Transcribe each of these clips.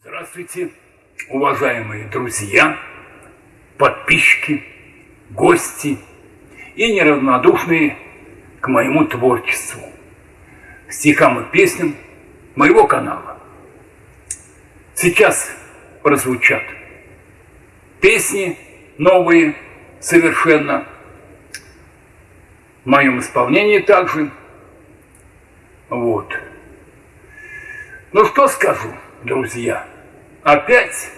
Здравствуйте, уважаемые друзья, подписчики, гости и неравнодушные к моему творчеству, стихам и песням моего канала. Сейчас прозвучат песни новые совершенно, в моем исполнении также. Вот. Ну что скажу, друзья, опять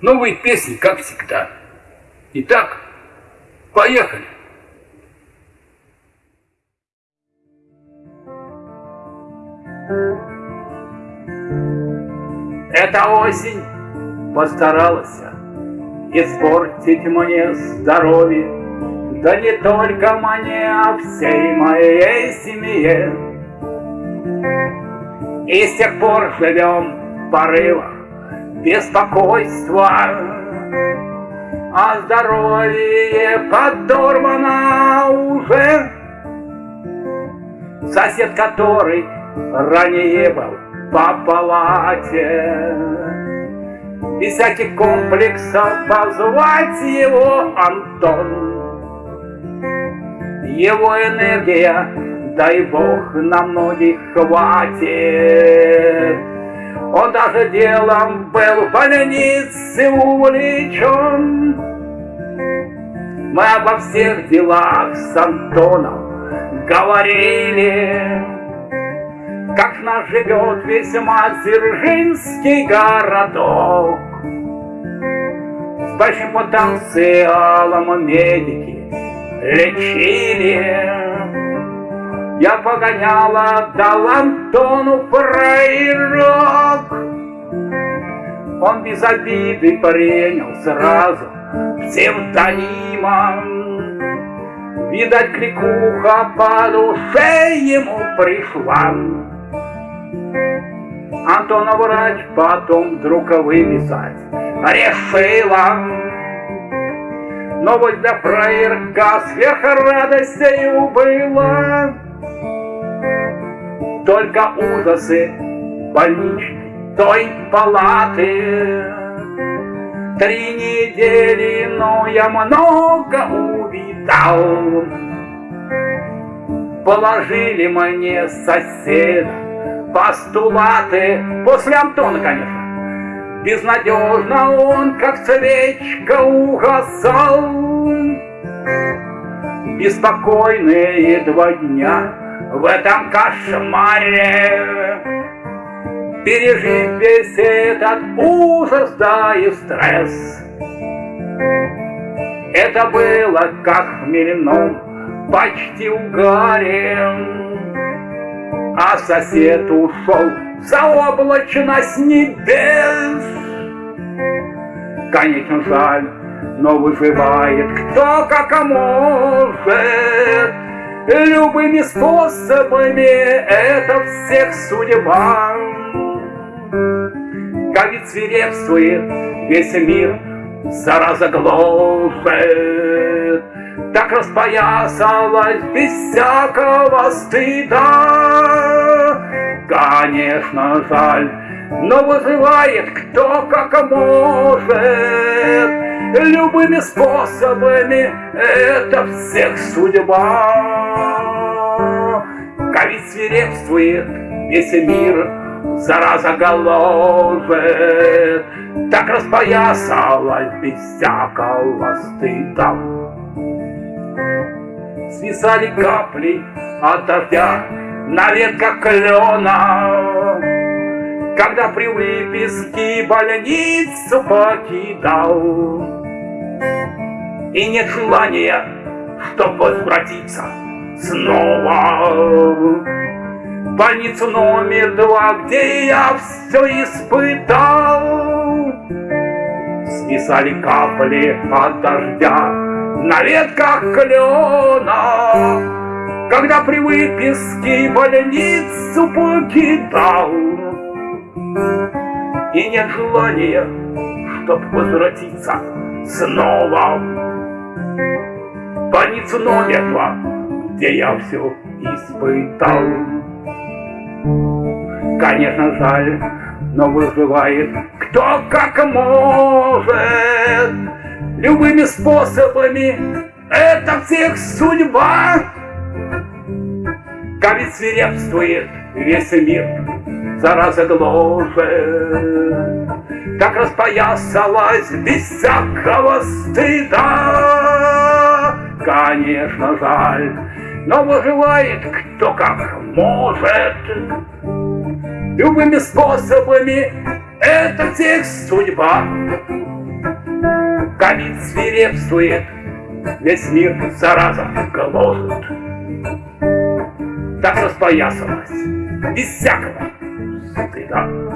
новые песни, как всегда. Итак, поехали. Эта осень постаралась испортить мне здоровье, да не только мне, а всей моей семье. И с тех пор живем в порывах беспокойства, а здоровье подорвано уже. Сосед, который ранее был по палате, без всяких комплексов позвать его Антон. Его энергия, дай Бог, на многих хватит. Он даже делом был в больнице увлечен. Мы обо всех делах с Антоном говорили, как наш живет весьма Дзержинский городок. С большим потенциалом медики лечили. Я погоняла, дал Антону фраерок. Он без обиды принял сразу псевдонимом. Видать, кликуха по душе ему пришла. Антона врач потом вдруг выписать решила. Новость для фраерка сверх радостью была. Только ужасы больничной той палаты. Три недели, но я много увидал. Положили мне соседа постулаты после Антона, конечно. Безнадежно он, как свечка, угасал. Беспокойные два дня в этом кошмаре, Пережив весь этот ужас, да и стресс. Это было как в почти угаре, А сосед ушел заоблачно с небес. Конечно, жаль, но выживает кто как может. Любыми способами это всех судьба. Ведь свирепствует весь мир, зараза гложет. Так распоясалась без всякого стыда. Конечно, жаль, но вызывает кто как может. Любыми способами это всех судьба. Ковид свирепствует, весь мир зараза голожет. Так распоясалась без всякого стыда. Свисали капли от дождя на ветках клена, Когда при выписке больницу покидал. И нет желания, чтоб возвратиться снова в больницу номер два, где я все испытал. Свисали капли от дождя на ветках клена, когда при выписке больницу покидал. И нет желания, чтоб возвратиться снова больницу номер два, где я все испытал. Конечно, жаль, но выживает кто как может. Любыми способами это всех судьба. Ковид свирепствует весь мир, зараза гложет. Так распоясалась без всякого стыда. Конечно, жаль, но выживает кто как может. Любыми способами это всех судьба. Ковид свирепствует, весь мир зараза гложет. Так распоясалась, без всякого стыда.